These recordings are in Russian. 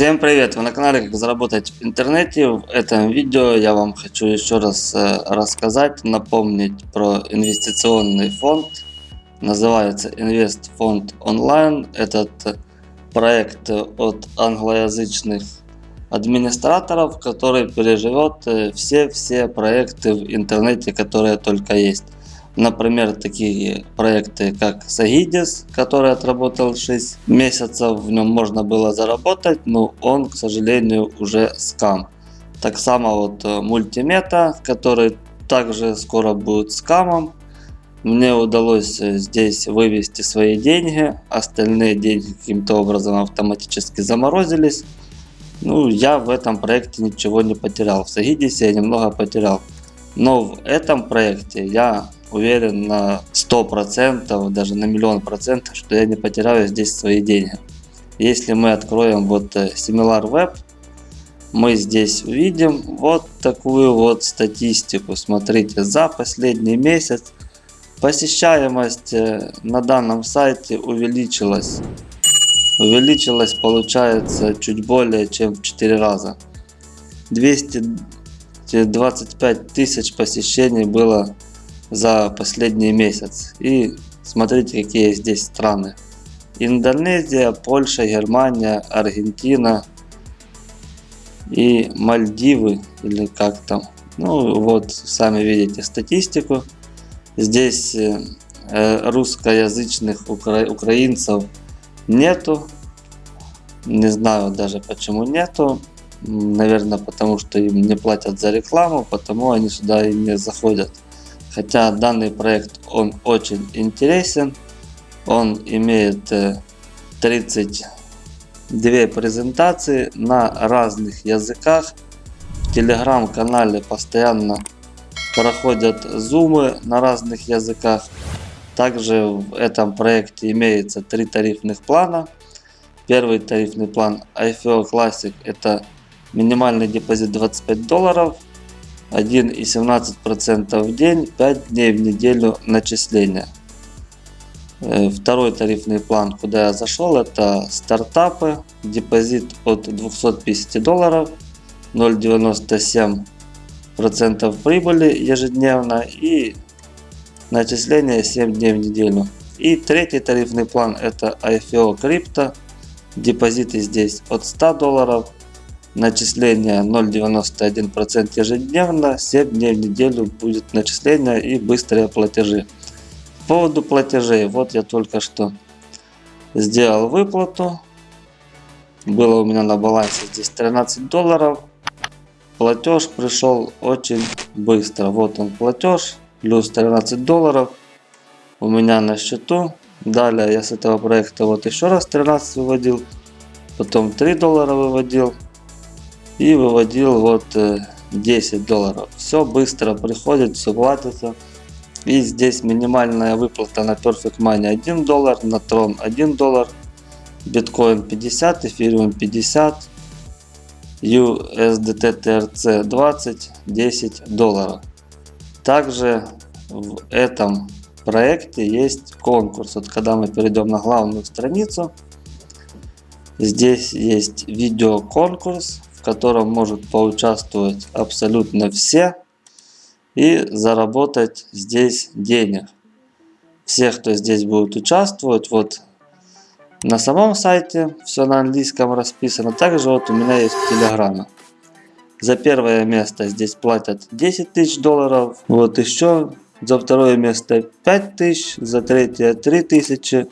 Всем привет! Вы на канале Как заработать в интернете. В этом видео я вам хочу еще раз э, рассказать, напомнить про инвестиционный фонд. Называется Инвест Фонд Онлайн. Этот проект от англоязычных администраторов, который переживет э, все-все проекты в интернете, которые только есть. Например, такие проекты, как Sagidis, который отработал 6 месяцев, в нем можно было заработать, но он, к сожалению, уже скам. Так само вот э, мультимета, который также скоро будет скамом. Мне удалось э, здесь вывести свои деньги, остальные деньги каким-то образом автоматически заморозились. Ну, я в этом проекте ничего не потерял. В Сагидисе я немного потерял. Но в этом проекте я уверен на 100%, даже на миллион процентов, что я не потеряю здесь свои деньги. Если мы откроем вот э, SimilarWeb, мы здесь увидим вот такую вот статистику. Смотрите, за последний месяц посещаемость э, на данном сайте увеличилась. Увеличилась получается чуть более чем в 4 раза. 225 тысяч посещений было за последний месяц. И смотрите, какие здесь страны. Индонезия, Польша, Германия, Аргентина и Мальдивы, или как там. Ну вот, сами видите статистику. Здесь э, русскоязычных укра украинцев нету. Не знаю даже почему нету. Наверное, потому что им не платят за рекламу, потому они сюда и не заходят. Хотя данный проект он очень интересен. Он имеет 32 э, презентации на разных языках. В телеграм-канале постоянно проходят зумы на разных языках. Также в этом проекте имеется три тарифных плана. Первый тарифный план IFO Classic это минимальный депозит 25 долларов 1,17% в день, 5 дней в неделю начисления. Э, второй тарифный план, куда я зашел, это стартапы. Депозит от 250 долларов, 0,97% прибыли ежедневно и начисление 7 дней в неделю. И третий тарифный план это IFO крипто. Депозиты здесь от 100 долларов, начисление 0,91% ежедневно, 7 дней в неделю будет начисление и быстрые платежи. По поводу платежей, вот я только что сделал выплату. Было у меня на балансе здесь 13 долларов. Платеж пришел очень быстро. Вот он платеж, плюс 13 долларов у меня на счету. Далее я с этого проекта вот еще раз 13 выводил, потом 3 доллара выводил и выводил вот 10 э, долларов. Все быстро приходит, все платится. И здесь минимальная выплата на Perfect Money 1 доллар, на Tron 1 доллар, биткоин 50, эфириум 50, USDT TRC 20, 10 долларов. Также в этом проекте есть конкурс. Вот когда мы перейдем на главную страницу, здесь есть видео конкурс в котором может поучаствовать абсолютно все и заработать здесь денег. Все, кто здесь будет участвовать, вот на самом сайте все на английском расписано. Также вот у меня есть телеграмма. За первое место здесь платят 10 тысяч долларов. Вот еще за второе место 5 тысяч, за третье 3 тысячи,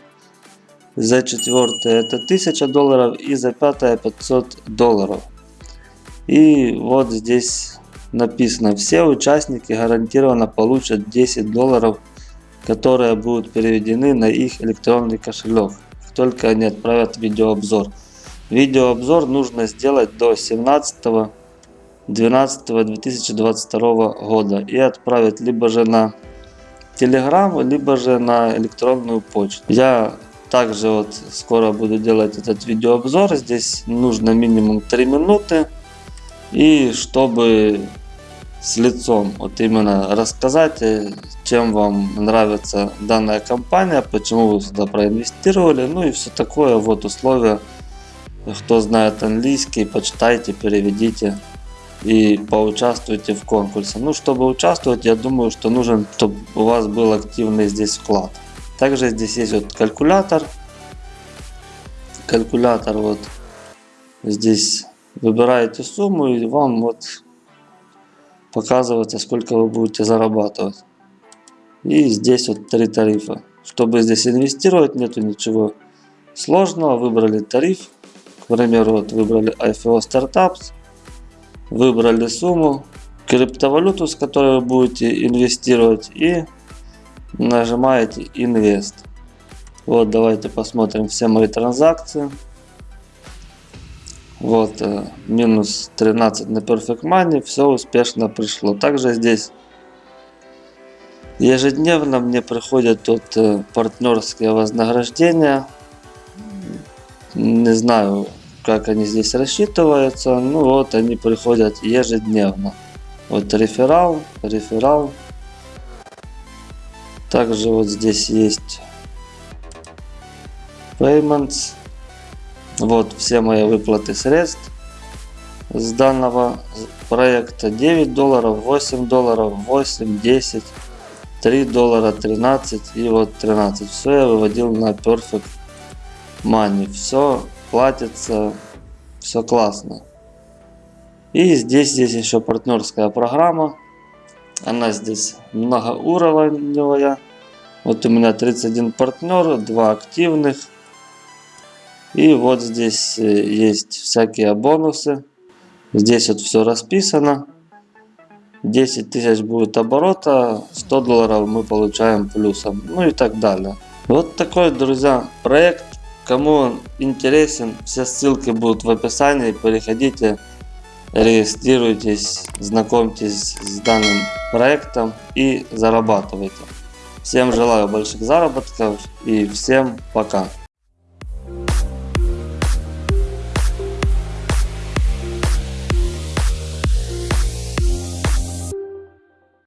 за четвертое это 1000 долларов и за пятое 500 долларов. И вот здесь написано, все участники гарантированно получат 10 долларов, которые будут переведены на их электронный кошелек, только они отправят видеообзор. Видеообзор нужно сделать до 17 12 2022 года и отправить либо же на Telegram, либо же на электронную почту. Я также вот скоро буду делать этот видеообзор. Здесь нужно минимум 3 минуты. И чтобы с лицом вот именно рассказать, э, чем вам нравится данная компания, почему вы сюда проинвестировали, ну и все такое, вот условия кто знает английский, почитайте, переведите и поучаствуйте в конкурсе. Ну, чтобы участвовать, я думаю, что нужен, чтобы у вас был активный здесь вклад. Также здесь есть вот калькулятор. Калькулятор вот здесь выбираете сумму и вам вот показывается сколько вы будете зарабатывать. И здесь вот три тарифа. Чтобы здесь инвестировать нету ничего сложного. Выбрали тариф. К примеру вот выбрали IFO Startups. Выбрали сумму. Криптовалюту с которой вы будете инвестировать. И нажимаете Invest. Вот давайте посмотрим все мои транзакции. Вот э, минус 13 на Perfect Money. Все успешно пришло. Также здесь ежедневно мне приходят тут э, партнерские вознаграждения. Не знаю, как они здесь рассчитываются. Ну вот они приходят ежедневно. Вот реферал, реферал. Также вот здесь есть payments. Вот все мои выплаты средств с данного проекта 9 долларов, 8 долларов, 8, 10, 3 доллара, 13 и вот 13. Все я выводил на Perfect Money. Все платится, все классно. И здесь, здесь еще партнерская программа. Она здесь многоуровневая. Вот у меня 31 партнер, 2 активных. И вот здесь э, есть всякие бонусы. Здесь вот все расписано. 10 тысяч будет оборота, 100 долларов мы получаем плюсом. Ну и так далее. Вот такой, друзья, проект. Кому он интересен, все ссылки будут в описании. Переходите, регистрируйтесь, знакомьтесь с данным проектом и зарабатывайте. Всем желаю больших заработков и всем пока.